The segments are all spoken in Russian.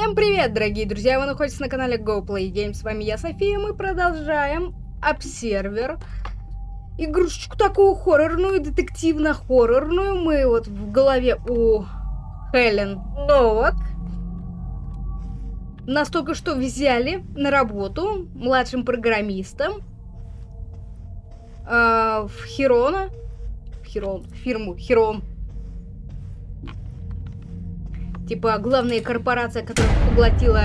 Всем привет, дорогие друзья! Вы находитесь на канале GoPlay Games. С вами я, София. Мы продолжаем обсервер. Игрушечку такую хоррорную, детективно-хоррорную. Мы вот в голове у Хелен Новак. Нас только что взяли на работу младшим программистом э, в Хирона. В Хирон. Фирму Хирон. Типа главная корпорация, которая поглотила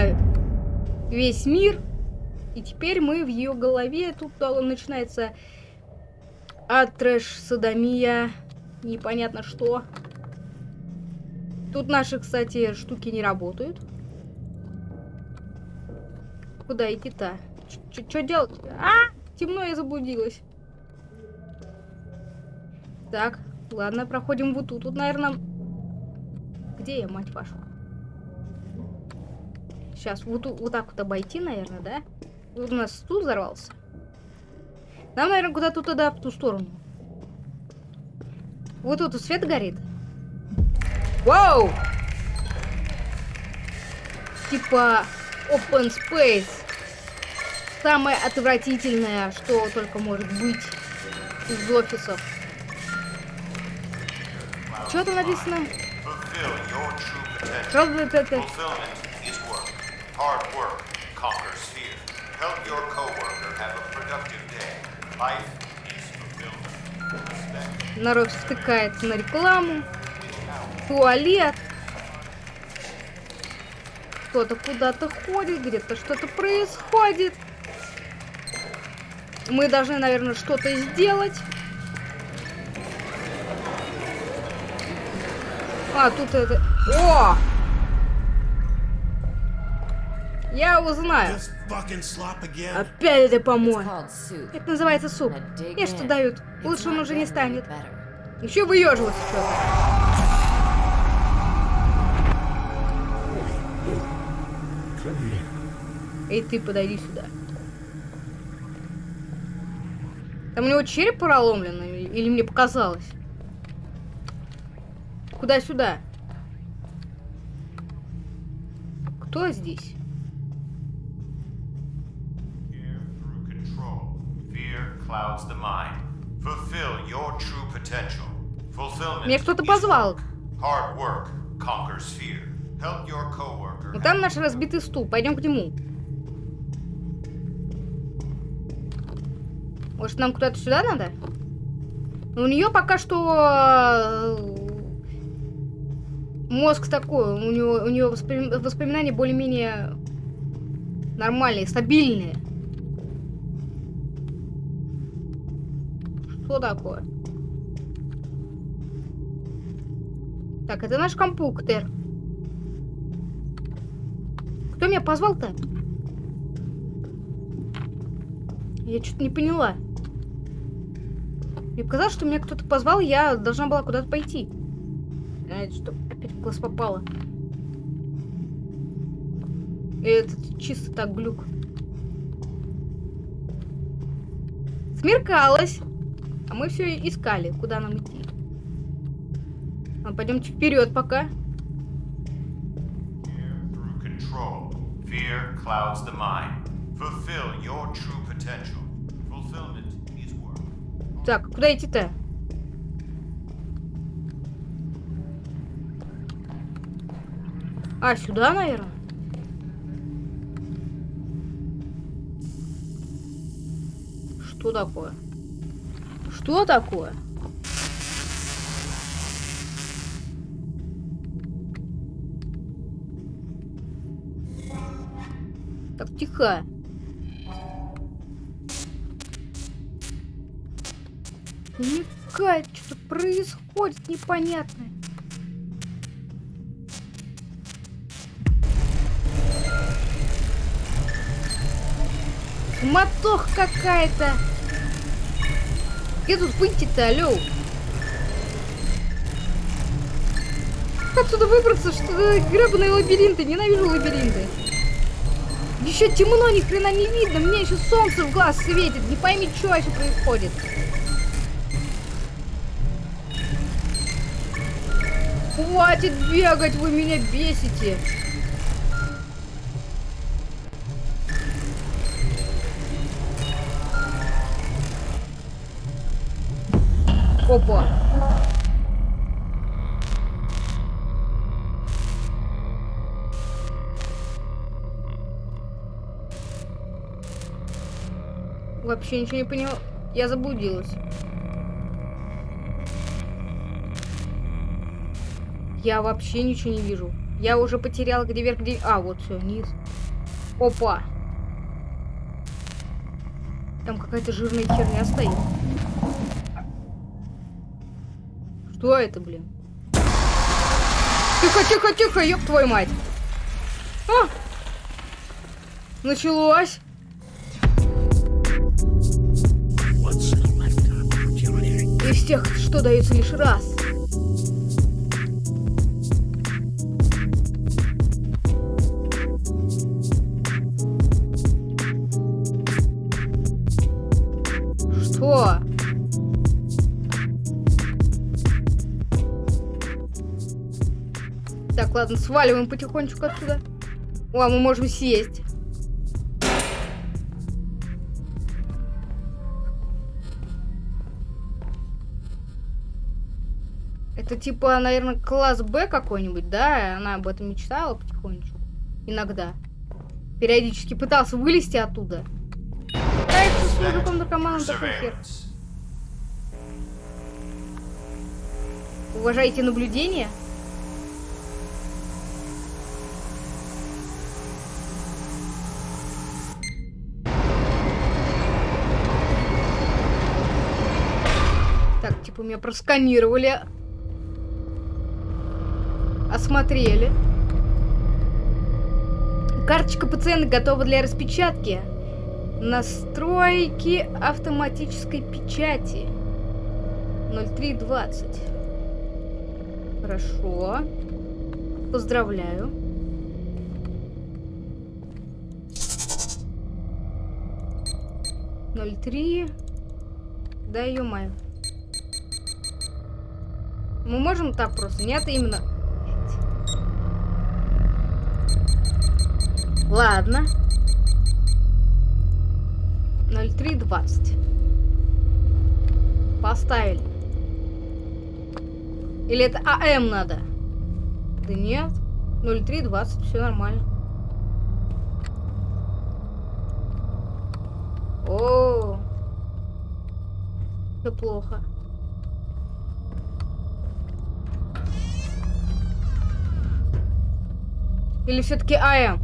весь мир. И теперь мы в ее голове. Тут начинается трэш, садомия, непонятно что. Тут наши, кстати, штуки не работают. Куда идти-то? Что делать? А! Темно, я заблудилась. Так, ладно, проходим вот тут. Тут, наверное, где я, мать вашу? Сейчас, вот, вот так вот обойти, наверное, да? Вот у нас стул взорвался. Нам, наверное, куда-то туда, в ту сторону. Вот тут свет горит. Вау! Типа open space. Самое отвратительное, что только может быть из офисов. Что там написано? Fulfillment is work. Hard work conquers fear. Help your coworker have a productive day. Life is fulfillment. Народ втыкается на рекламу. Туалет. Кто-то куда-то ходит, где-то что-то происходит. Мы должны, наверное, что-то сделать. А, тут это... О! Я узнаю. Опять это помой. Это называется суп. Мне что дают. Лучше он уже не станет. Еще выеживаться что-то. Эй, ты подойди сюда. Там у него череп проломлен или мне показалось? Куда сюда? Кто здесь? Меня кто-то позвал. Ну там наш разбитый стул. Пойдем к нему. Может, нам куда-то сюда надо? у нее пока что э, мозг такой, у него, у него воспоминания более-менее нормальные, стабильные. Что такое? Так, это наш компьютер. Кто меня позвал-то? Я что-то не поняла. Мне показалось, что меня кто-то позвал, я должна была куда-то пойти. А, это что? Опять в глаз попало. Это чисто так глюк. Смеркалось. А мы все искали, куда нам идти. А, пойдемте вперед пока. Так, куда идти-то? А, сюда, наверное? Что такое? Что такое? Так, тихо. Никак, что-то происходит непонятное. Мотох какая-то. Где тут выйти-то, алло? Как отсюда выбраться? Что гребаные лабиринты? Ненавижу лабиринты. Еще темно, ни хрена не видно. Мне еще солнце в глаз светит. Не пойми, что еще происходит. Хватит бегать, вы меня бесите. Опа. Вообще ничего не поняла. Я заблудилась. Я вообще ничего не вижу. Я уже потеряла, где вверх, где... А, вот все, вниз. Опа. Там какая-то жирная херня стоит. Что это, блин? Тихо, тихо, тихо, ёб твою мать. А! Началось. Из тех, что дается лишь раз. Ладно, сваливаем потихонечку отсюда. О, а мы можем сесть. Это типа, наверное, класс Б какой-нибудь, да? Она об этом мечтала потихонечку. Иногда. Периодически пытался вылезти оттуда. Да, это с мужиком наркоманом такой хер. Уважаете наблюдение? Так, типа меня просканировали. Осмотрели. Карточка пациента готова для распечатки. Настройки автоматической печати. 0320. Хорошо. Поздравляю. Ноль три. Да ё-моё. Мы можем так просто? Нет, именно... Ладно. 0320. Поставили. Или это АМ надо? Да нет. 0320, все нормально. О, все плохо. Или все-таки АМ?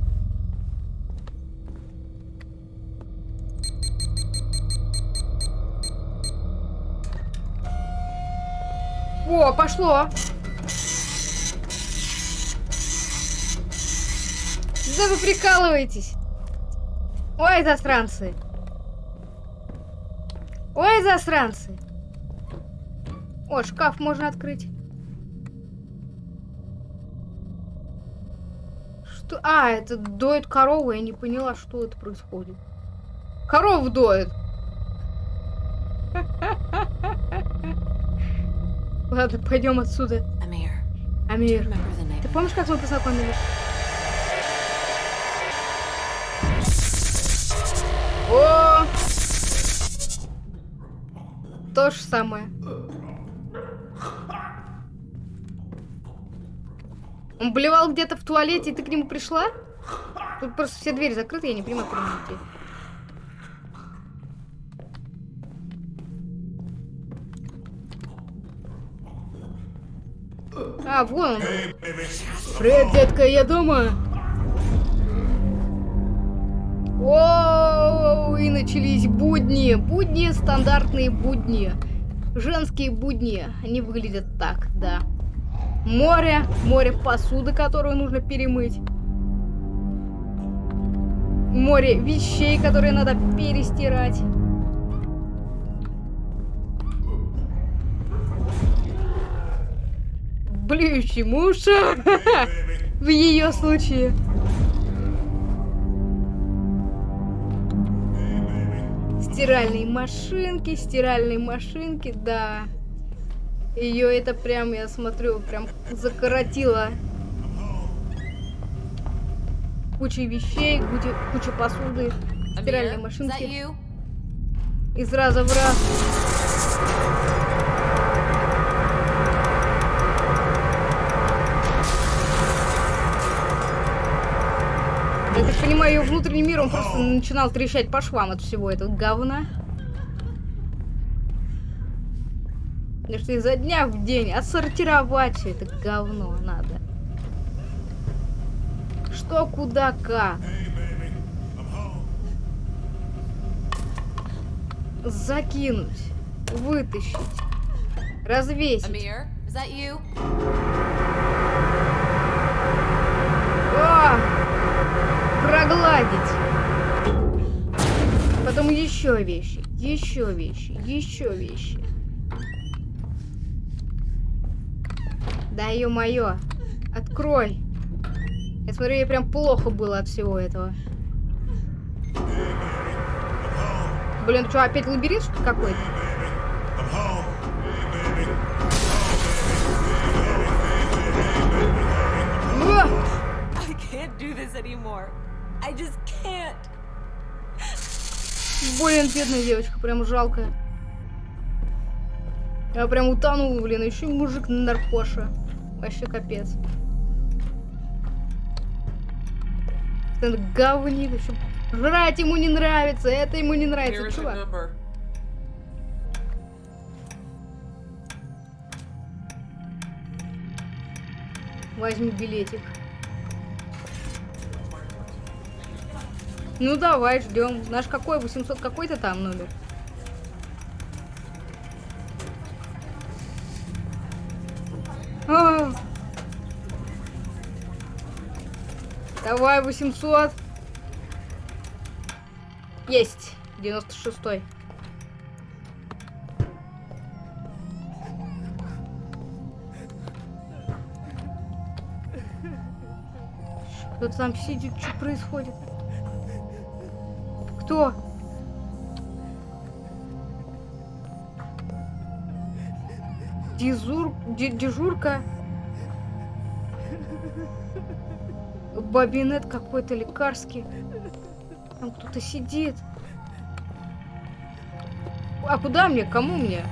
О, пошло. Да вы прикалываетесь. Ой, засранцы. Ой, засранцы. О, шкаф можно открыть. Что? А, это доет корову. Я не поняла, что это происходит. Корову доет. Ладно, пойдем отсюда. Амир, name? ты помнишь, как мы познакомились? О! То же самое. Он блевал где-то в туалете, и ты к нему пришла? Тут просто все двери закрыты, я не понимаю, куда идти. А, вон он. Привет, детка, я дома. Оу, и начались будни. Будни, стандартные будни. Женские будни. Они выглядят так, да. Море, море посуды, которую нужно перемыть. Море вещей, которые надо перестирать. Блюющий муж. В ее случае. Стиральные машинки, стиральные машинки, да. Ее это прям, я смотрю, прям закоротило. Куча вещей, куча, посуды, стиральной машинки. Из раза в раз. Я так понимаю, ее внутренний мир, он просто начинал трещать по швам от всего этого говна. Потому что изо дня в день отсортировать все это говно надо. Что, куда, как. Закинуть, вытащить, развесить. You? О! Прогладить. Потом еще вещи, еще вещи, еще вещи. Да ё-моё, открой. Я смотрю, ей прям плохо было от всего этого. Блин, что, опять лабиринт какой-то? Блин, бедная девочка, прям жалко. Я прям утонул, блин, еще мужик наркоша. Вообще капец. Этот говнит, еще жрать ему не нравится, это ему не нравится, чувак. Возьми билетик. Ну давай, ждем. Наш какой? 800 какой-то там номер? Давай, 800. Есть. 96-й. Кто-то там сидит, что происходит? Кто? Дезур... де- дежурка? Бабинет какой-то лекарский. Там кто-то сидит. А куда мне? Кому мне?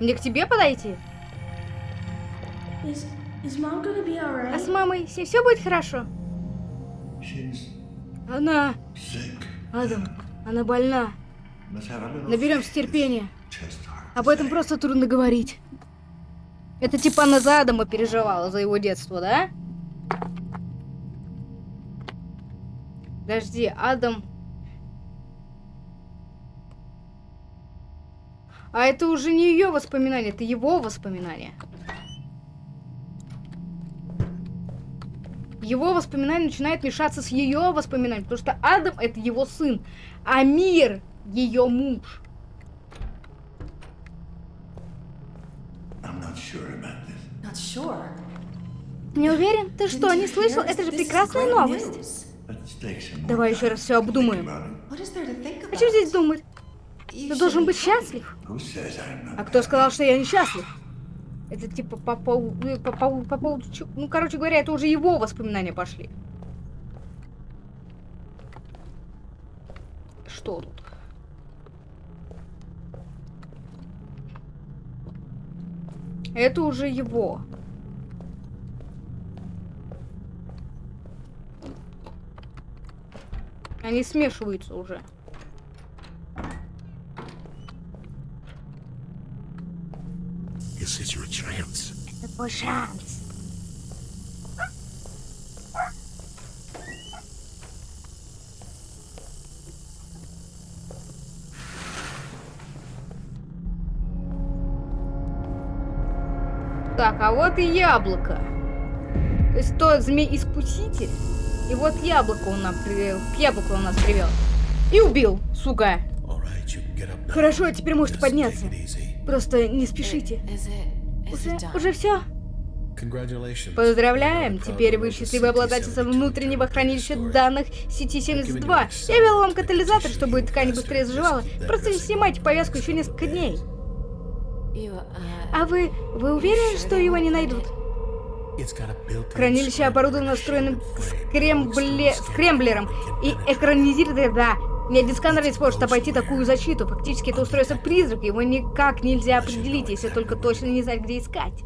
Мне к тебе подойти? Is is mom gonna be А с мамой с ней все будет хорошо? She's Она, sick. Адам, она больна. Наберемся терпения. Об этом просто трудно говорить. Это типа она за Адама переживала, за его детство, да? Подожди, Адам... А это уже не ее воспоминания, это его воспоминания. Его воспоминания начинают мешаться с ее воспоминаниями, потому что Адам это его сын, а мир ее муж. Не уверен? Ты что, не слышал? Это же прекрасная новость. Давай еще раз все обдумаем. think А что здесь думать? Ты должен быть счастлив. А кто сказал, что я несчастлив? Это типа по э, По, поводу- по поводу... чё- Ну, короче говоря, это уже его воспоминания пошли. Что тут? Это уже его. Они смешиваются уже. Это твой шанс. Так, а вот и яблоко. То есть тот змей-искуситель. И вот яблоко он нам привел. К яблоку он нас привел. И убил, сука. Хорошо, теперь можете подняться. Просто не спешите. Уже, уже все? Поздравляем! Теперь вы обладательница CT-72 внутреннего хранилища данных сети 72. Я вел вам катализатор, чтобы ткань быстрее заживала. Просто не снимайте повязку еще несколько дней. Uh, А вы... Вы уверены, что его не найдут? Хранилище оборудовано встроенным скрембле... скремблером и экранизирует... Да, Ни один сканер не сможет обойти такую защиту. Фактически это устройство призрак, его никак нельзя определить, если только точно не знать, где искать.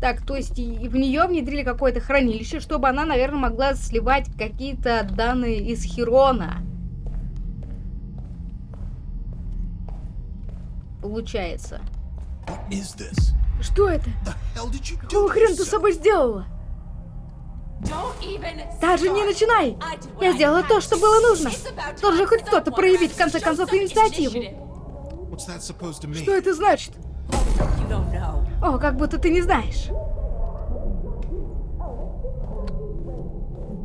Так, то есть и в нее внедрили какое-то хранилище, чтобы она, наверное, могла сливать какие-то данные из Херона. Получается. What is this? Что это? Какого хрена ты с собой сделала? Даже не начинай! Я сделала то, что было нужно. Должен хоть кто-то проявить, в конце концов, инициативу. Что это значит? О, как будто ты не знаешь.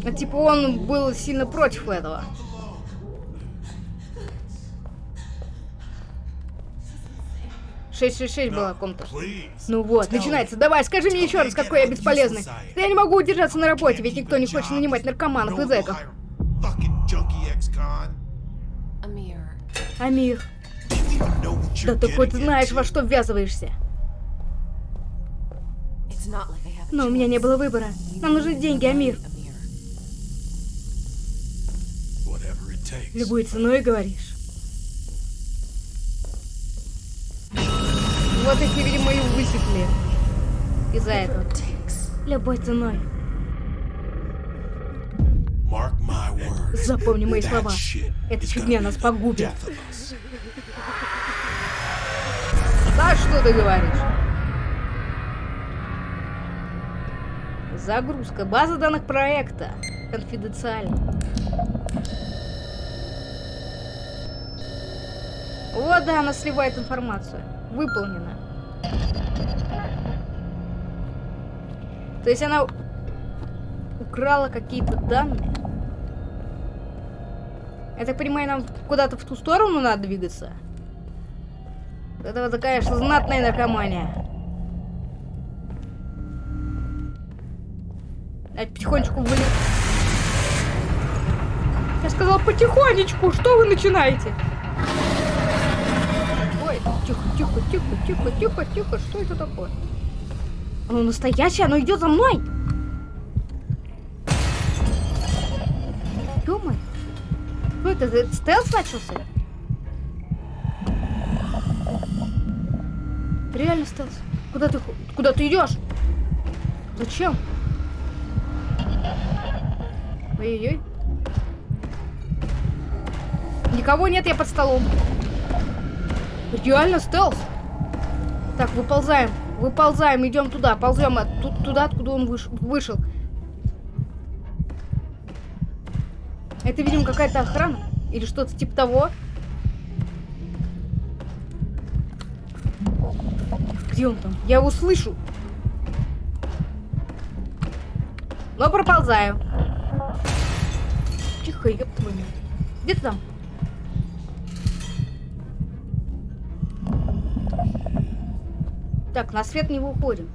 А, типа он был сильно против этого. Шесть шесть шесть было о ком-то. Ну вот, начинается. Давай, скажи мне еще раз, какой я бесполезный. Я не могу удержаться на работе, ведь никто не хочет нанимать наркоманов и зэков. Амир, да ты хоть знаешь, во что ввязываешься. Но у меня не было выбора. Нам нужны деньги, Амир. Любой ценой, говоришь. Вот их, видимо, и высекли. Из-за этого. Любой ценой. Запомни мои слова. Эта is фигня нас погубит. Да что ты говоришь? Загрузка. База данных проекта. Конфиденциально. Вот, да, она сливает информацию. Выполнено. То есть она украла какие-то данные. Я так понимаю, нам куда-то в ту сторону надо двигаться? Это вот такая, конечно, знатная наркомания. Давайте потихонечку выли... Я сказала потихонечку, что вы начинаете? Тихо, тихо, тихо, тихо, что это такое? Оно настоящее, оно идет за мной! ё Что это, это стелс начался? Реально стелс. Куда ты, куда ты идешь? Зачем? Ой-ой-ой. Никого нет, я под столом. Реально стелс. Так, выползаем. Выползаем, идем туда. Ползем от, ту- туда, откуда он выш- вышел. Это, видимо, какая-то охрана. Или что-то типа того. Где он там? Я его слышу. Но проползаю. Тихо, ёб твою. Где ты там? Так, на свет не выходим.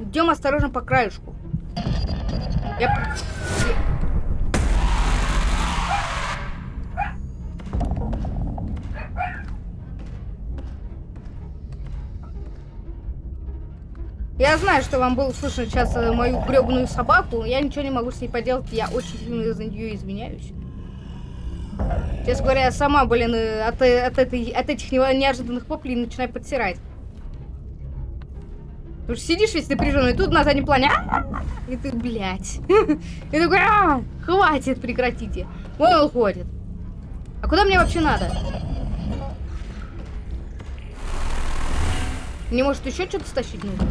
Идем осторожно по краешку. Я... Я знаю, что вам было слышно сейчас э, мою гребаную собаку. Я ничего не могу с ней поделать. Я очень сильно за нее извиняюсь. Честно говоря, я сама, блин, э, от, э, от, этой, от этих неожиданных воплей начинаю подсирать. Потому что сидишь весь напряженный, тут на заднем плане, «А-а-а», и ты, блядь. И такой, «А, хватит, прекратите. Он уходит. А куда мне вообще надо? Мне, может, еще что-то стащить нужно?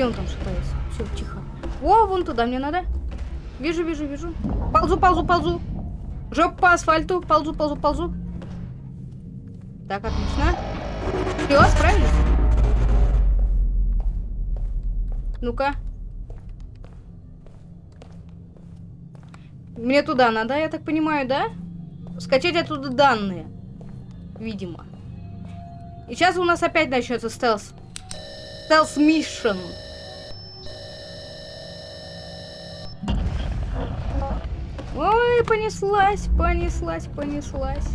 Где он там шатается? Все, тихо. О, вон туда мне надо. Вижу, вижу, вижу. Ползу, ползу, ползу. Жоп по асфальту. Ползу, ползу, ползу. Так, отлично. Все, справились? Ну-ка. Мне туда надо, я так понимаю, да? Скачать оттуда данные. Видимо. И сейчас у нас опять начнется стелс. Стелс Ой, понеслась, понеслась, понеслась.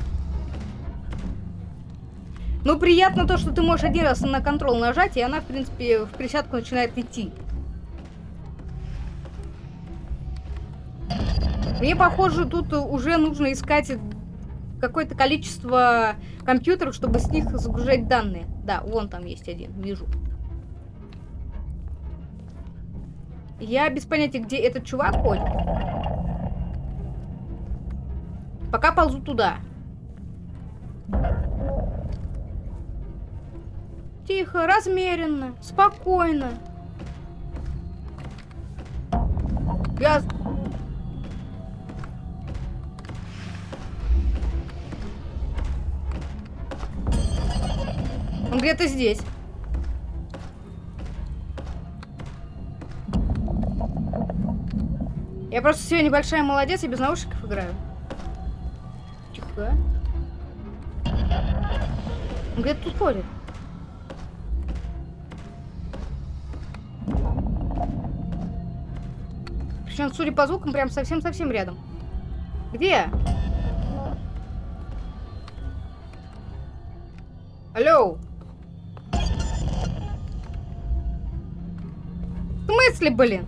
Ну, приятно то, что ты можешь один раз на контрол нажать, и она, в принципе, в присядку начинает идти. Мне, похоже, тут уже нужно искать какое-то количество компьютеров, чтобы с них загружать данные. Да, вон там есть один, вижу. Я без понятия, где этот чувак ходит. Пока ползу туда. Тихо, размеренно, спокойно. Я... Он где-то здесь. Я просто сегодня большая молодец, и без наушников играю. Тихо. Он где-то тут ходит. Причем, судя по звукам, прям совсем-совсем рядом. Где? Алло. В смысле, блин?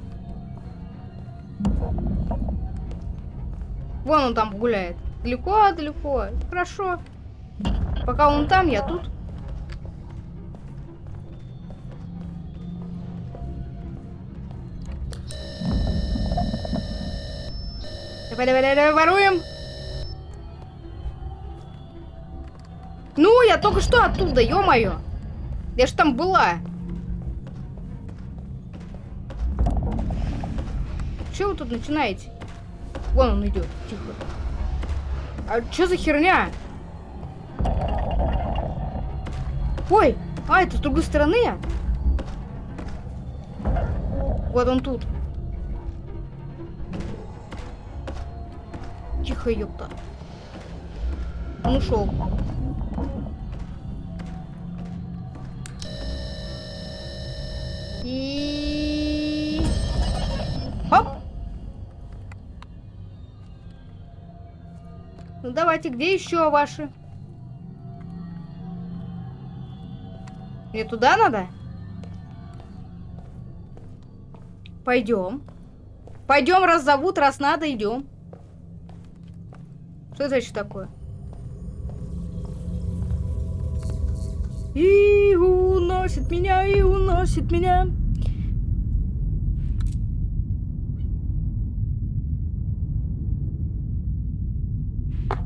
Вон он там гуляет. Далеко, далеко. Хорошо. Пока он там, я тут. Давай, давай, давай, давай, воруем. Ну, я только что оттуда, ё-моё. Я ж там была. Что вы тут начинаете? Вон он идет, тихо. А что за херня? Ой, а это с другой стороны? Вот он тут. Тихо, ёпта. Он ушел. Давайте, где еще ваши? Мне туда надо? Пойдем. Пойдем, раз зовут, раз надо, идем. Что это еще такое? И уносит меня, и уносит меня.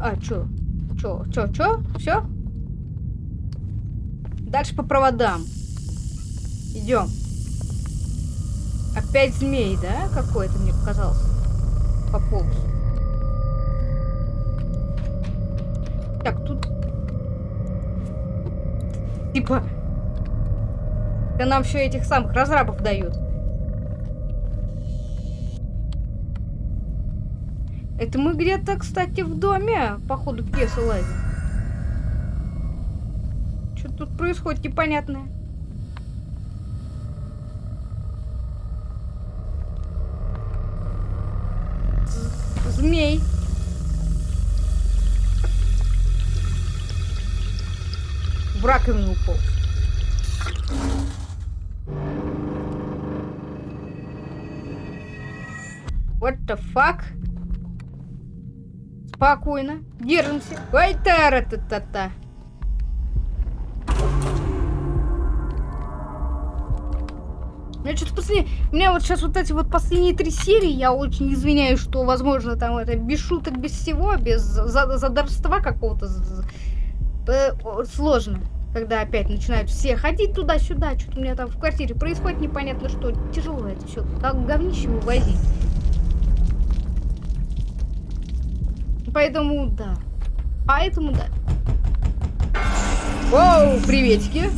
А, чё? Чё? Чё? Чё? Все? Дальше по проводам. Идем. Опять змей, да? Какой-то мне показался. Пополз. Так, тут... Типа... Да нам все этих самых разрабов дают. Это мы где-то, кстати, в доме, по ходу пьесы лазим. Что тут происходит непонятное? Змей. В раковину упал. What the fuck? Спокойно. Держимся. Ой, тара та та та Мне что-то последнее... У меня вот сейчас вот эти вот последние три серии, я очень извиняюсь, что, возможно, там это без шуток, без всего, без задорства какого-то э, сложно. Когда опять начинают все ходить туда-сюда, что-то у меня там в квартире происходит непонятно что. Тяжело это все, как говнище вывозить. Поэтому да. Поэтому да. Воу, приветики.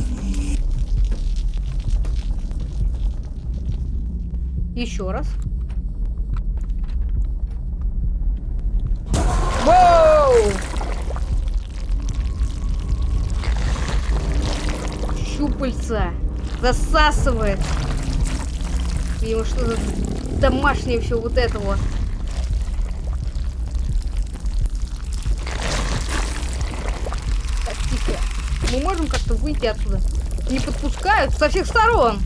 Еще раз. Воу! Щупальца. Засасывает. Видимо, что-то домашнее все вот это вот. Мы можем как-то выйти отсюда? Не подпускают со всех сторон.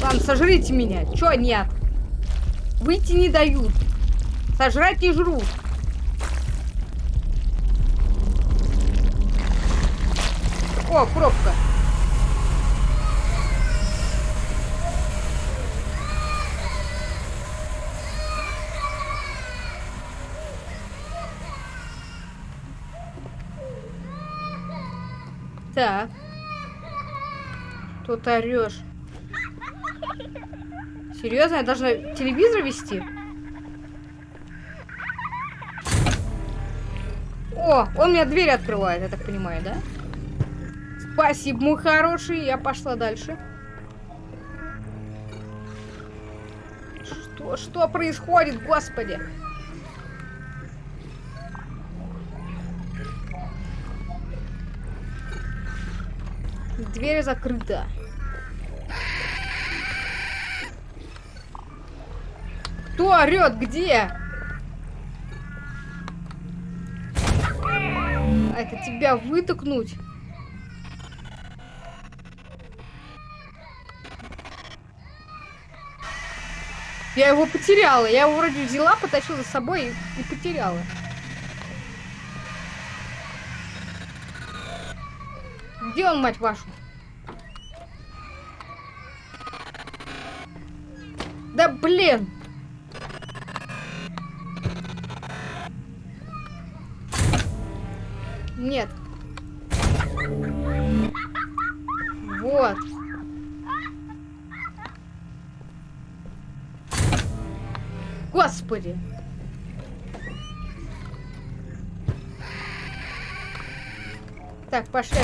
Ладно, сожрите меня. Чё нет? Выйти не дают. Сожрать не жрут. О, пробка. Так. Тут орешь. Серьезно, я должна телевизор вести? О, он мне дверь открывает, я так понимаю, да? Спасибо, мой хороший. Я пошла дальше. Что, что происходит, господи? Дверь закрыта. Кто орет? Где? Это тебя вытыкнуть? Я его потеряла. Я его вроде взяла, потащила за собой и, и потеряла. Он, мать вашу? Да блин! Нет. Вот. Господи. Так, пошли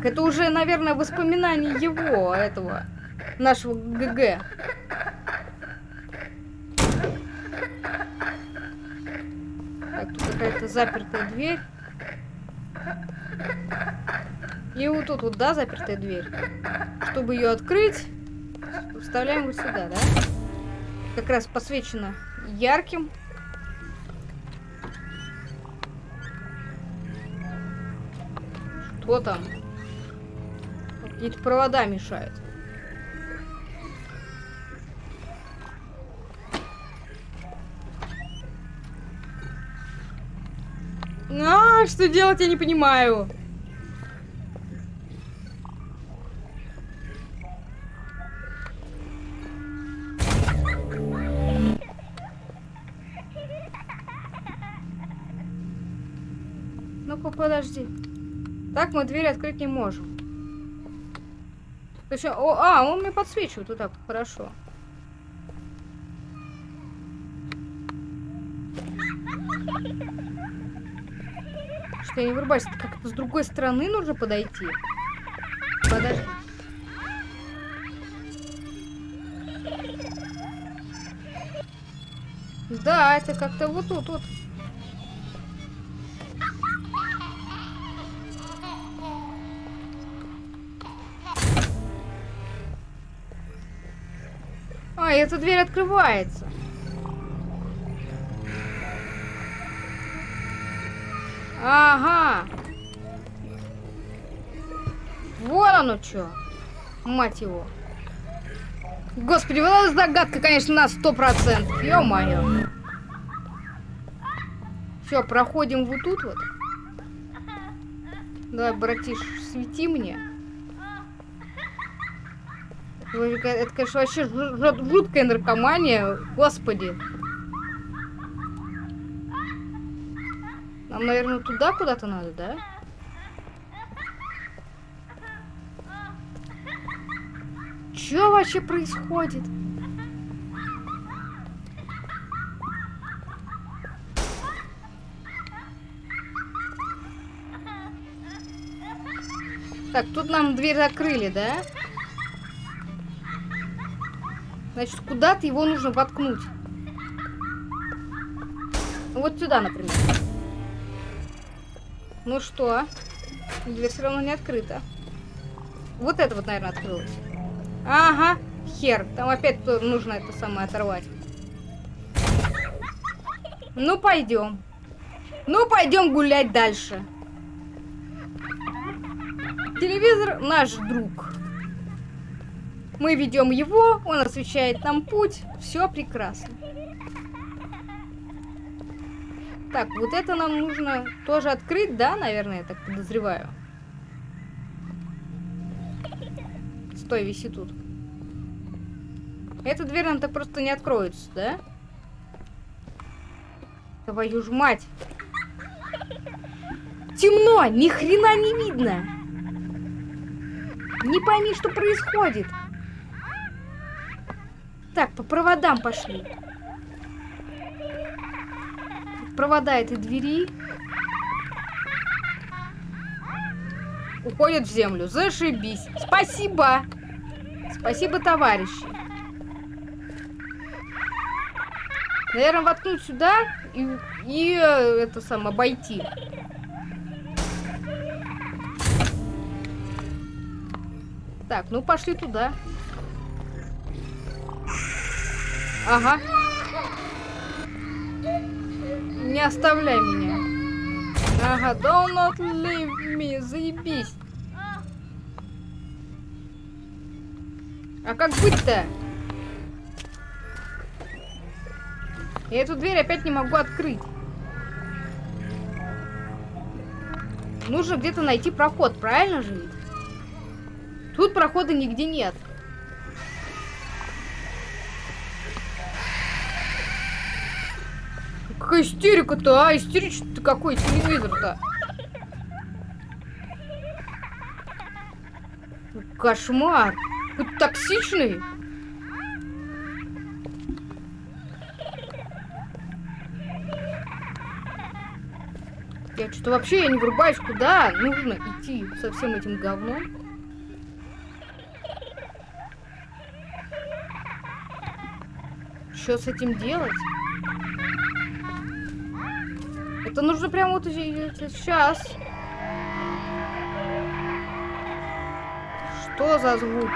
Так, это уже, наверное, воспоминание его, этого, нашего ГГ. Так, тут какая-то запертая дверь. И вот тут вот, да, запертая дверь. Чтобы ее открыть, вставляем вот сюда, да? Как раз посвечено ярким. Что там? Какие-то провода мешают. А, что делать, я не понимаю. Ну-ка, подожди. Так мы дверь открыть не можем. То есть, о, а, он мне подсвечивает вот так, хорошо. Что я не вырубаюсь, как-то с другой стороны нужно подойти. Подожди. Да, это как-то вот тут вот. Эта дверь открывается. Ага. Вот оно что. Мать его. Господи, вот эта загадка, конечно, на сто процентов. Ё-моё. Все, проходим вот тут вот. Давай, братиш, свети мне. Это, конечно, вообще жу- жу- жуткая наркомания. Господи. Нам, наверное, туда куда-то надо, да? Что вообще происходит? Так, тут нам дверь закрыли, да? Значит, куда-то его нужно воткнуть. Вот сюда, например. Ну что? Дверь все равно не открыта. Вот это вот, наверное, открылось. Ага. хер. Там опять нужно это самое оторвать. Ну, пойдем. Ну, пойдем гулять дальше. Телевизор наш друг. Мы ведем его, он освещает нам путь. Все прекрасно. Так, вот это нам нужно тоже открыть, да, наверное, я так подозреваю. Стой, виси тут. Эта дверь нам так просто не откроется, да? Твою ж мать. Темно, ни хрена не видно. Не пойми, что происходит. Так, по проводам пошли. Провода этой двери уходят в землю. Зашибись. Спасибо. Спасибо, товарищи. Наверное, воткнуть сюда и, и э, это сам обойти. Так, ну пошли туда. Ага. Не оставляй меня. Ага, don't not leave me, заебись. А как быть-то? Я эту дверь опять не могу открыть. Нужно где-то найти проход, правильно же? Тут прохода нигде нет. Какая истерика-то, а? Истеричный-то какой телевизор-то? Кошмар. Какой токсичный. Я что-то вообще я не врубаюсь, куда нужно идти со всем этим говном. Что с этим делать? Это нужно прямо вот сейчас. Что за звуки?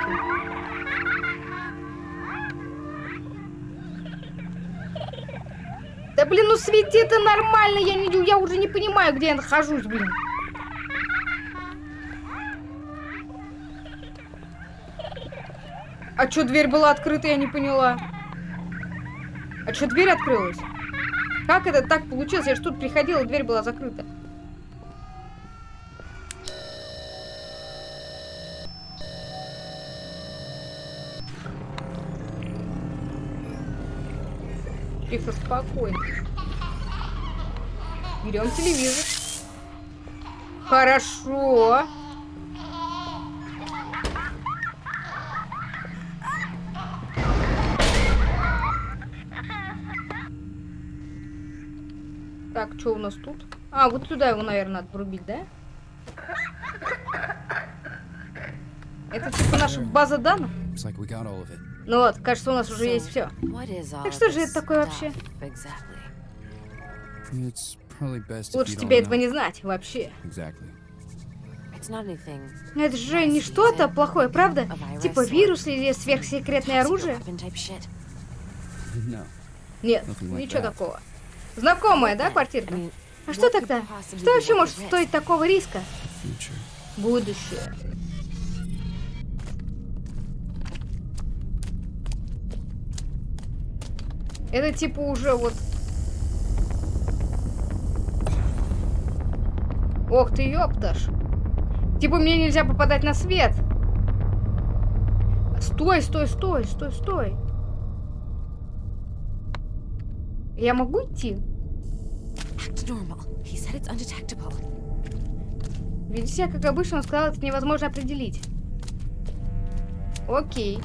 Да блин, ну свети это нормально, я не, я уже не понимаю, где я нахожусь, блин. А чё дверь была открыта, я не поняла. А чё дверь открылась? Как это так получилось? Я же тут приходила, дверь была закрыта. Тихо, спокойно. Берем телевизор. Хорошо. Что у нас тут? А, вот сюда его, наверное, надо врубить, да? Это типа наша база данных? Ну вот, кажется, у нас уже есть все. Так что же это такое вообще? Лучше тебе этого не знать вообще. Not anything. Это же не что-то плохое, правда? Типа вирус или сверхсекретное оружие? Нет, ничего that. такого. Знакомая, да, квартирка? А что тогда? Что вообще может стоить такого риска? Будущее. Это типа уже вот... Ох ты, ёпташ. Типа мне нельзя попадать на свет. Стой, стой, стой, стой, стой. Я могу идти? Себя как обычно, он сказал, это невозможно определить. Окей.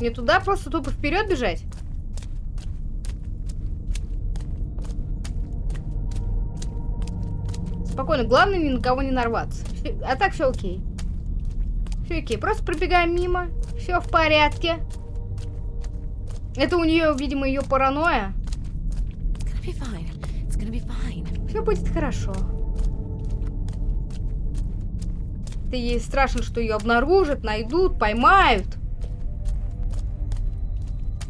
Мне туда просто тупо вперед бежать? Спокойно, главное ни на кого не нарваться. А так все окей. Все окей, просто пробегаем мимо. Все в порядке. Это у нее, видимо, ее паранойя. Все будет хорошо. Ты ей страшно, что ее обнаружат, найдут, поймают.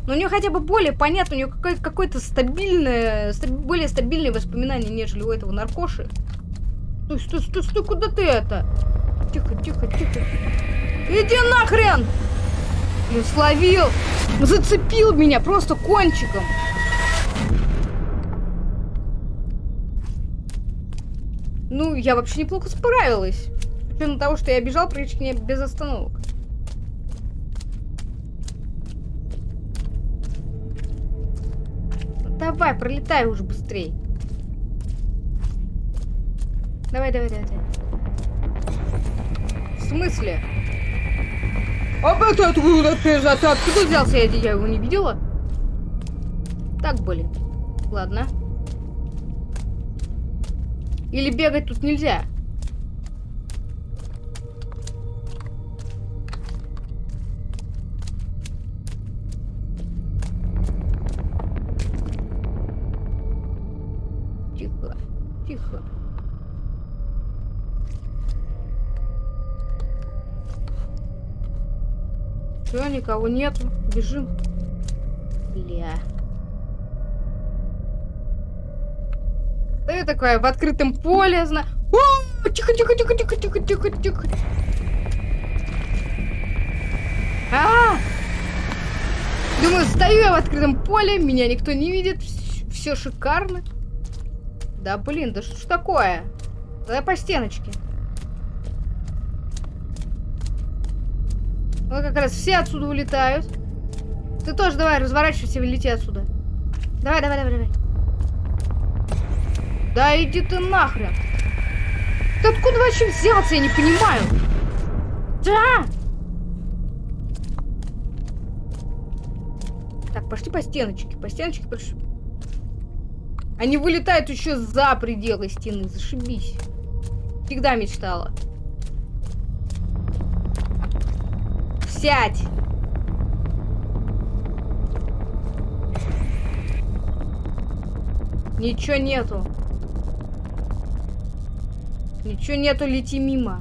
Но у нее хотя бы более понятно, у нее какое- какое-то стабильное, ста- более стабильные воспоминания, нежели у этого наркоши. Стой, стой, стой, стой, куда ты это? Тихо, тихо, тихо. Иди нахрен! Я словил! Зацепил меня просто кончиком. Ну, я вообще неплохо справилась. С учетом того, что я бежал практически без остановок. Ну, Давай, пролетай уже быстрей. Давай, давай, давай. давай. В смысле? А это откуда ты, ты откуда взялся? Я, я его не видела. Так, блин. Ладно. Или бегать тут нельзя? Все, никого нету. Бежим. Бля. Ты такое в открытом поле, зна... О, тихо, тихо, тихо, тихо, тихо, тихо, тихо. А! Думаю, стою я в открытом поле, меня никто не видит, все шикарно. Да блин, да что ж такое? Давай по стеночке. Вот как раз все отсюда улетают. Ты тоже давай, разворачивайся и лети отсюда. Давай, давай, давай, давай. Да иди ты нахрен. Ты откуда вообще взялся, я не понимаю. Да! Так, пошли по стеночке. По стеночке пошли. Они вылетают еще за пределы стены. Зашибись. Всегда мечтала. Сядь! Ничего нету. Ничего нету, лети мимо.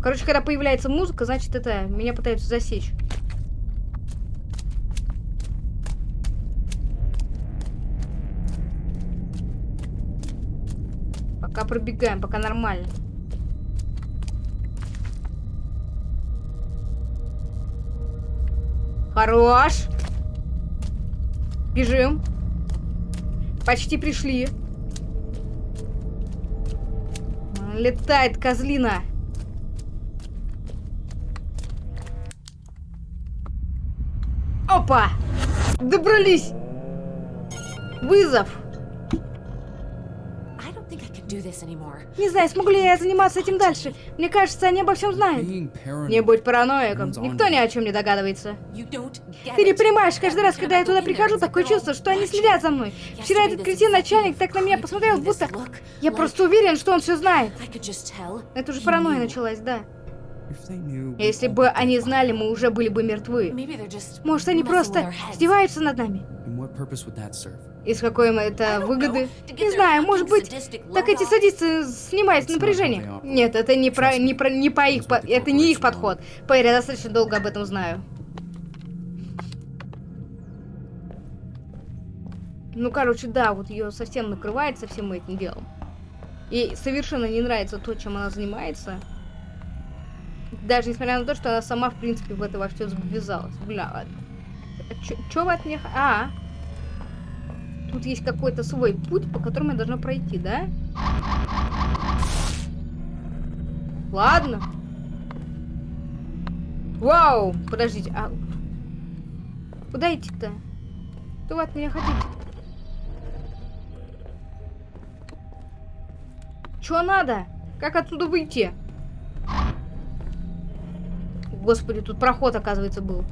Короче, когда появляется музыка, значит это меня пытаются засечь. Пока пробегаем, пока нормально. Хорош. Бежим. Почти пришли. Летает козлина. Опа! Добрались! Вызов! Не знаю, смогу ли я заниматься этим дальше. Мне кажется, они обо всем знают. Не будь параноиком. Никто ни о чем не догадывается. Ты не понимаешь, каждый раз, когда я туда прихожу, такое чувство, что они следят за мной. Вчера этот this кретин начальник так на меня посмотрел, this будто... Я просто уверен, что он все знает. Это уже паранойя началась, да. Если бы они знали, мы уже были бы мертвы. Может, они просто издеваются над нами? И с какой им это выгоды? Не знаю, может быть, так эти садисты снимают напряжение. Нет, это не про, не про, не по их, это не их подход. Поверь, я достаточно долго об этом знаю. Ну, короче, да, вот ее совсем накрывает со всем этим делом. Ей совершенно не нравится то, чем она занимается. Даже несмотря на то, что она сама, в принципе, в это во все ввязалась. Бля, ладно. Че вы от меня... А, тут есть какой-то свой путь, по которому я должна пройти, да? Ладно. Вау, подождите, а... Куда идти-то? Что вы от меня хотите? Чё надо? Как отсюда выйти? Господи, тут проход, оказывается, был.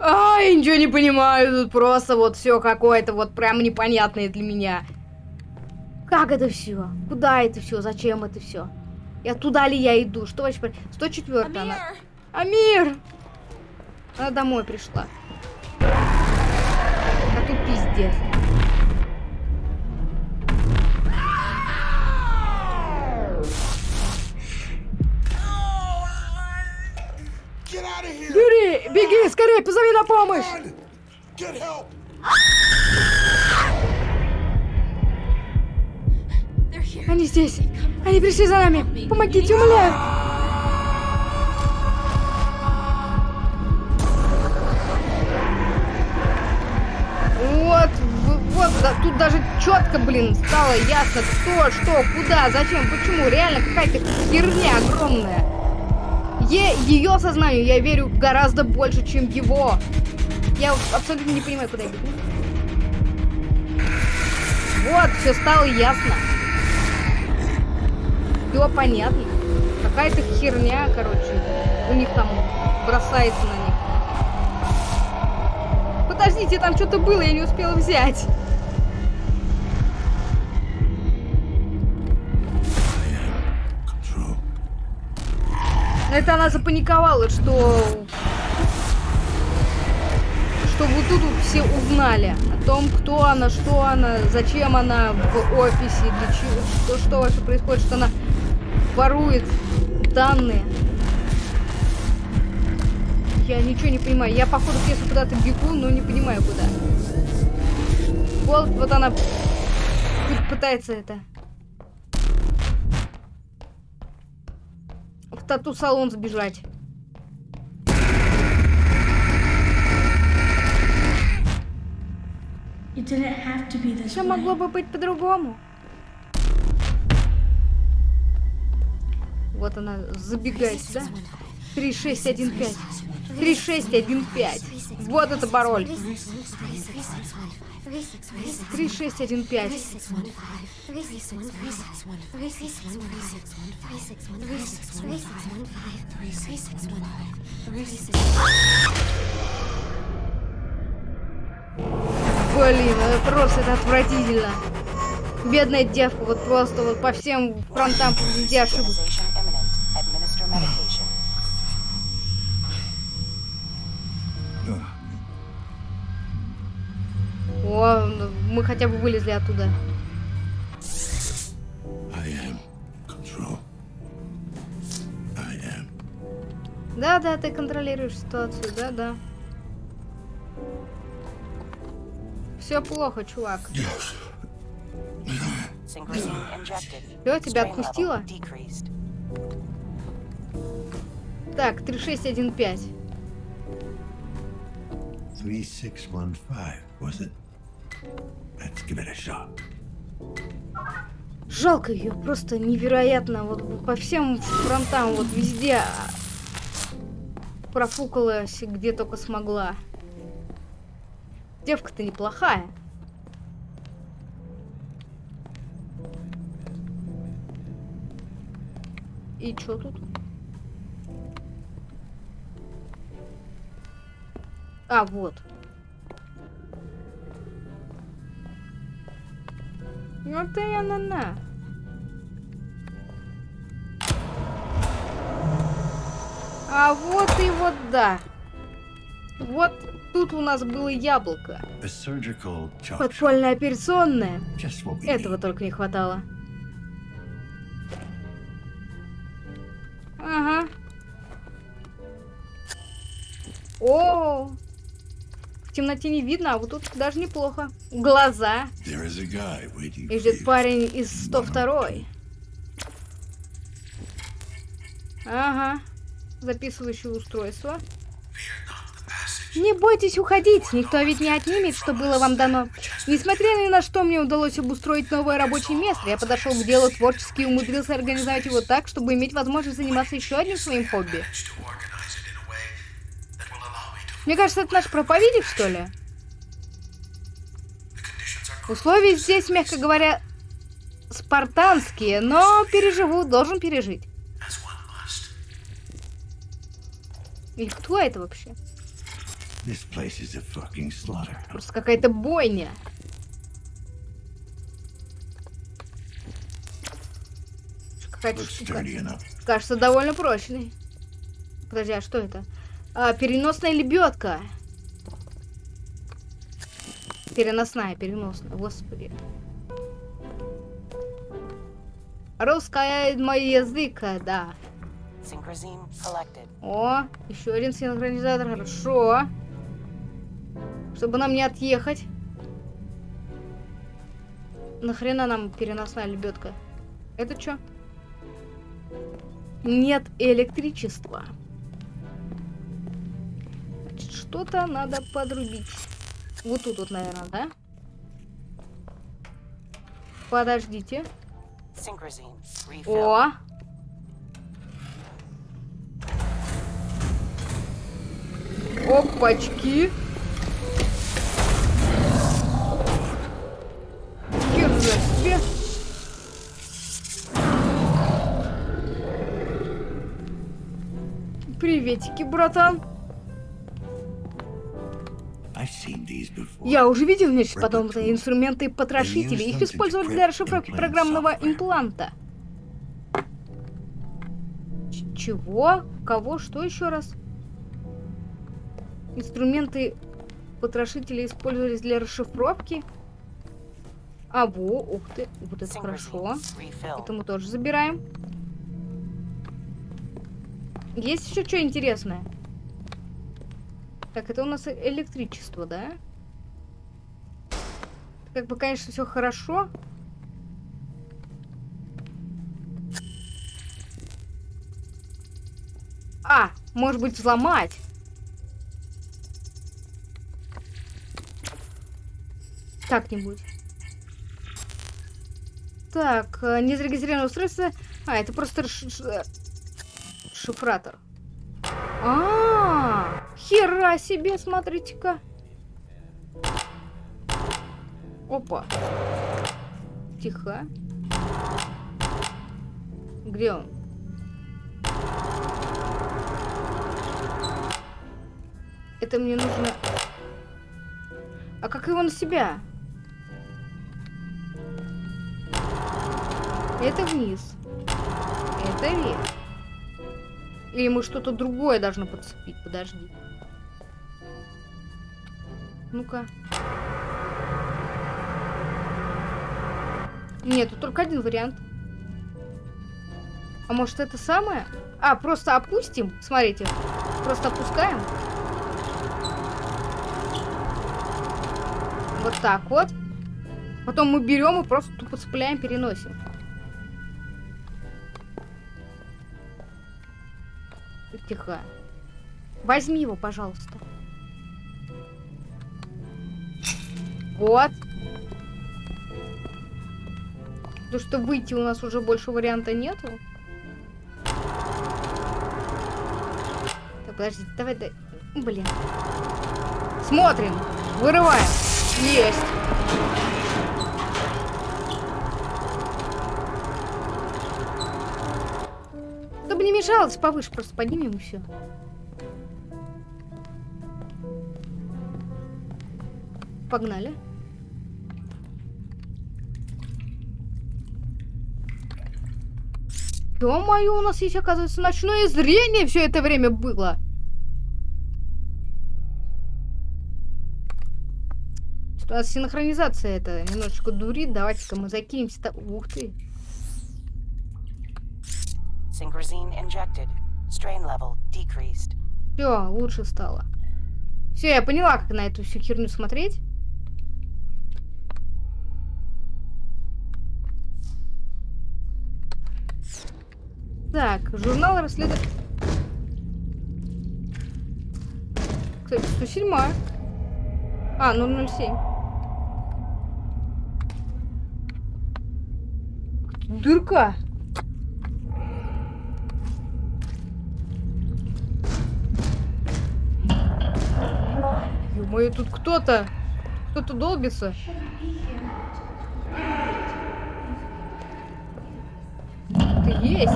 Ай, ничего не понимаю, тут просто вот все какое-то вот прям непонятное для меня. Как это все? Куда это все? Зачем это все? Я туда ли я иду? Что вообще? про- 104 она. Amir! Амир! Она домой пришла. А тут пиздец. На помощь! Они здесь. Они пришли за нами. Помогите, умоляю. Вот, вот, да, тут даже четко, блин, стало ясно, кто, что, куда, зачем, почему. Реально какая-то херня огромная. Е- ее сознанию я верю гораздо больше, чем его. Я абсолютно не понимаю, куда я бегу. Вот, все стало ясно. Все понятно. Какая-то херня, короче, у них там бросается на них. Подождите, там что-то было, я не успела взять. Это она запаниковала, что... Что вот тут вот все узнали о том, кто она, что она, зачем она в офисе, для чего, что, что вообще происходит, что она ворует данные. Я ничего не понимаю. Я, походу, если куда-то бегу, но не понимаю, куда. Вот, вот она пытается это... тату-салон сбежать. Все могло бы быть по-другому. Вот она забегает сюда. 3615. 3615. Вот это пароль. 3615. Блин, это просто это отвратительно. Бедная девка, вот просто вот по всем фронтам везде ошиблась. Мы хотя бы вылезли оттуда. Да, да, ты контролируешь ситуацию, да, да. Все плохо, чувак. Все, тебя отпустило? decreased. Так, 3615. 3615, was it? Жалко ее, просто невероятно. Вот по всем фронтам, вот везде а, профукалась, где только смогла. Девка-то неплохая. И чё тут? А, вот. Ну ты она на. А вот и вот да. Вот тут у нас было яблоко. Подпольная операционная. Этого только не хватало. Темноте не видно, а вот тут даже неплохо. Глаза. И ждет парень из 102 Ага. Записывающее устройство. Не бойтесь уходить, никто ведь не отнимет, что было вам дано. Несмотря ни на что, мне удалось обустроить новое рабочее место. Я подошел к делу творчески и умудрился организовать его так, чтобы иметь возможность заниматься еще одним своим хобби. Мне кажется, это наш проповедник, что ли? Условия здесь, мягко говоря, спартанские, но переживу, должен пережить. Или кто это вообще? Просто какая-то бойня. Какая-то. Кажется, довольно прочный. Подожди, а что это? А, переносная лебедка. Переносная, переносная, господи. Русская мой язык, да. Synchrosine collected. О, еще один синхронизатор, хорошо. Чтобы нам не отъехать. Нахрена нам переносная лебедка? Это что? Нет электричества. Что-то надо подрубить. Вот тут вот, наверное, да? Подождите. О! Опачки! Хер за себе! Приветики, братан! Я уже видел нечто подобное. Инструменты потрошители. Их использовали для расшифровки программного импланта. Чего? Кого? Что еще раз? Инструменты потрошители использовались для расшифровки? А, во, ух ты, вот это хорошо. Это мы тоже забираем. Есть еще что интересное? Так, это у нас э- электричество, да? Как бы, конечно, все хорошо. А, может быть, взломать. Как-нибудь. Так, э, незарегистрированное устройство. А, это просто ш- ш- шифратор. А, хера себе, смотрите-ка. Опа. Тихо. Где он? Это мне нужно... А как его на себя? Это вниз. Это вверх. Или мы что-то другое должны подцепить? Подожди. Ну-ка. Нет, тут только один вариант. А может это самое? А, просто опустим. Смотрите. Просто опускаем. Вот так вот. Потом мы берем и просто тупо цепляем, переносим. Тихо. Возьми его, пожалуйста. Вот. Потому что выйти у нас уже больше варианта нету. Так, подожди, давай, дай. Блин. Смотрим. Вырываем. Есть. Мешалось, повыше просто поднимем и все. Погнали. Ё-моё, у нас есть, оказывается, ночное зрение все это время было. Что у нас синхронизация это немножечко дурит. Давайте-ка мы закинемся. Ух ты. Synchrosine injected. Strain level decreased. Все, лучше стало. Все, я поняла, как на эту всю херню смотреть. Так, журнал расследования. Кстати, 107. А, 007. Дырка. Ё-моё, тут кто-то. Кто-то долбится. Ты есть.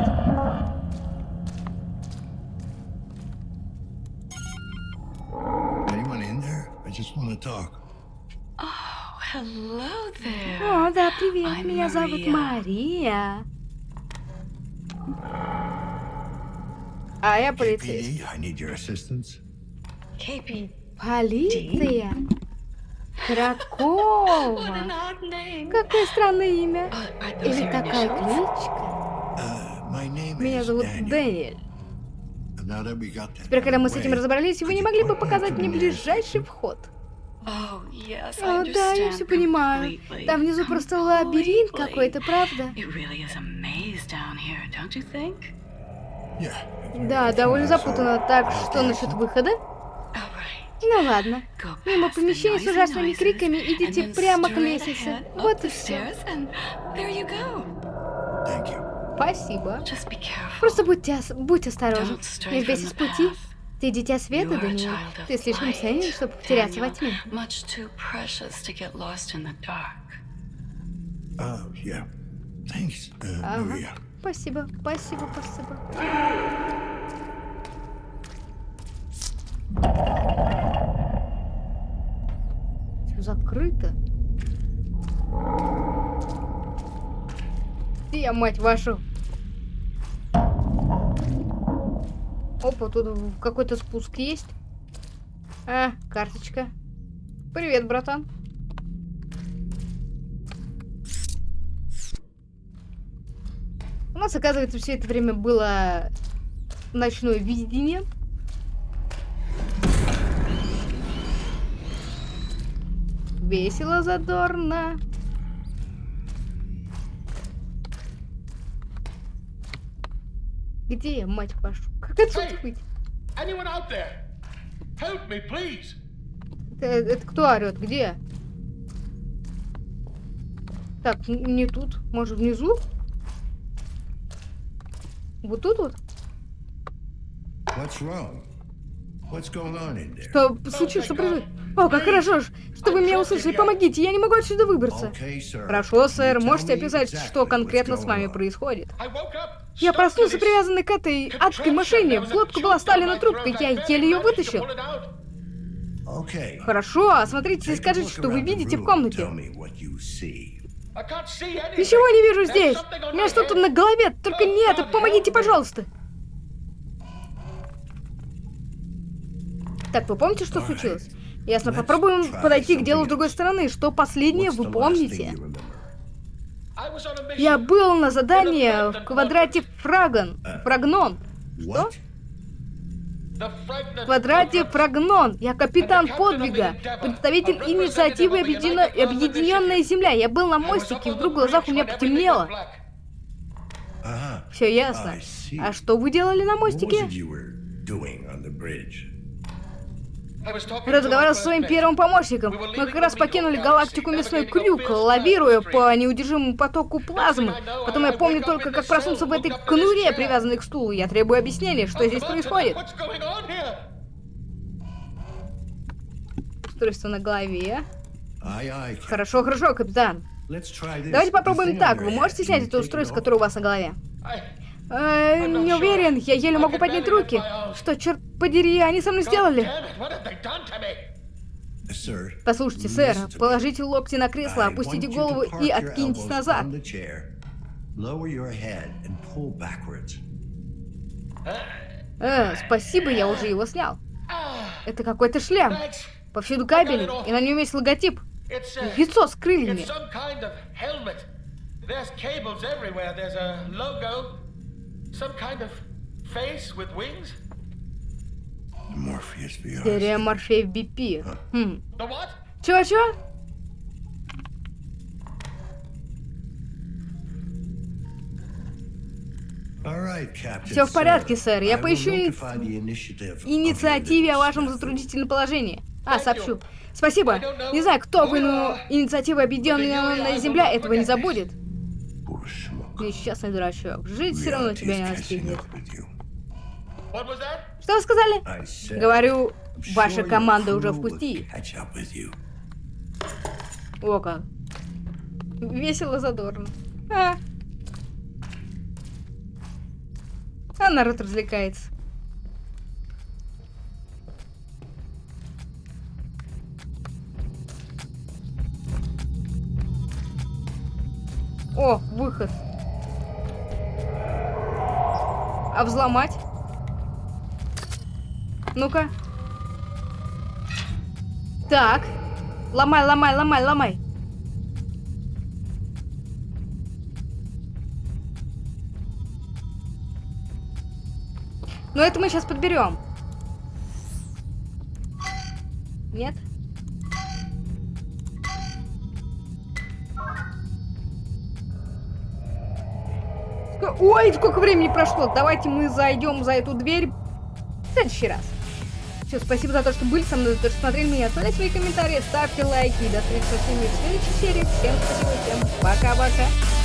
О, да, привет. I'm Меня зовут Maria. Мария. А я полицейский. KPD, I need your assistance. KP. Полиция? Кракова. Какое странное имя. Are those Или такая кличка. Name Меня зовут. Дэниэль. Теперь, когда мы с этим разобрались, вы не могли бы показать мне ближайший вход? Oh, О, да, я все понимаю. completely. Там внизу просто лабиринт какой-то, правда? Да, довольно запутанно. Так, что насчет выхода? Ну ладно. Мимо помещения с ужасными криками идите прямо к лестнице. Вот и все. Спасибо. Просто будьте, ос- будь осторожен. Не from сбейся с пути. Ты дитя света, Даниил. Ты слишком ценен, чтобы потеряться во тьме. Uh, yeah. Thanks, uh, Ага. Спасибо, спасибо, спасибо. Закрыто. Я, мать вашу? Опа, тут какой-то спуск есть. А, карточка. Привет, братан. У нас, оказывается, все это время было ночное видение. Весело, задорно. Где я, мать вашу? Как отсюда Эй! быть? Me. Это, это кто орет? Где? Так, не тут. Может, внизу? Вот тут вот? What's wrong? What's going on in there? Что случилось? Что происходит? О, как хорошо, ж, что вы меня услышали. Помогите, я не могу отсюда выбраться. Хорошо, сэр, можете описать, что конкретно с вами происходит? Я проснулся привязанный к этой адской машине. В глотку была сталина трубка, я еле ее вытащил. Хорошо, осмотрите и скажите, что вы видите в комнате. Ничего не вижу здесь. У меня что-то на голове, только не это. Помогите, пожалуйста. Так, вы помните, что случилось? Ясно, попробуем подойти к делу с другой стороны. Что последнее вы помните? Я был на задании в квадрате Фрагон. Фрагнон. What? В квадрате Фрагнон. Я капитан подвига, представитель инициативы Объединё- Объединенная Земля. Я был на мостике, и вдруг в глазах у меня потемнело. Uh-huh. Все ясно. А что вы делали на мостике? Разговаривал со своим первым помощником. Мы как раз покинули галактику Мясной Крюк, лавируя по неудержимому потоку плазмы. Потом я помню только, как проснулся в этой конуре, привязанной к стулу. Я требую объяснения, что здесь происходит. Устройство на голове. Хорошо, хорошо, капитан. Давайте попробуем так. Вы можете снять это устройство, которое у вас на голове? Э, не уверен, я еле могу поднять руки. Что, черт подери, они со мной сделали? Послушайте, сэр, положите локти на кресло, опустите голову и откиньтесь назад. Э, спасибо, я уже его снял. Это какой-то шлем. Повсюду кабели, и на нем есть логотип. Яйцо с крыльями. Some kind of face with wings. Morpheus VR. Серия Морфеев BP. Хм. The what? Чё-чё? All right, Captain, Всё в порядке, сэр. Я поищу инициативе о вашем затруднительном положении. А, сообщу. Спасибо. Не знаю, кто вы, но инициатива Объединенная Земля этого не забудет. Несчастный дурачок. Жить все равно тебя не настигнет. Что вы сказали? Said, Говорю, ваша команда уже в пути. О как. Весело, задорно. А. А народ развлекается. О, выход. А взломать? Ну-ка. Так. Ломай, ломай, ломай, ломай. Но это мы сейчас подберем. Нет? Ой, сколько времени прошло. Давайте мы зайдем за эту дверь в следующий раз. Все, спасибо за то, что были со мной, за то, что смотрели меня. Оставляйте свои комментарии, ставьте лайки. До встречи со всеми в следующей серии. Всем спасибо, всем пока-пока.